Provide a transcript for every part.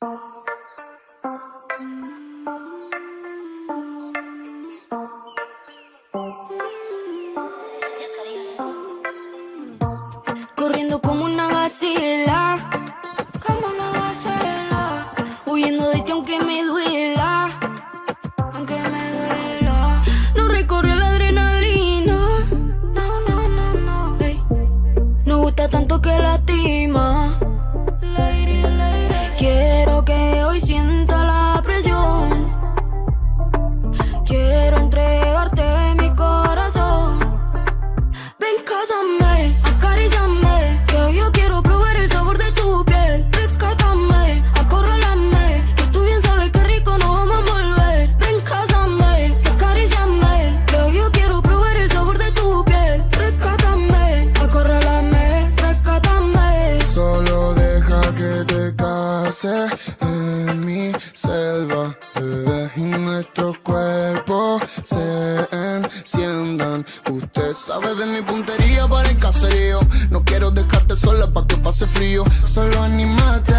Corriendo como una vacila, como una vacila, huyendo de ti aunque me duele. En mi selva, bebé, y nuestro cuerpo se enciendan. Usted sabe de mi puntería para el caserío. No quiero dejarte sola para que pase frío. Solo animate,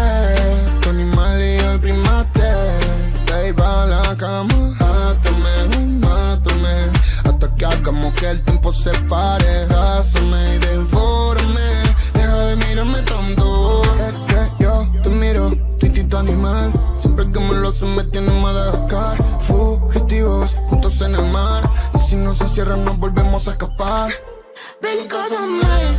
tu animal y el primate. Te iba a la cama, mátame, mátame. Hasta que hagamos que el tiempo se pare. se nos volvemos a escapar. Ven, cósame.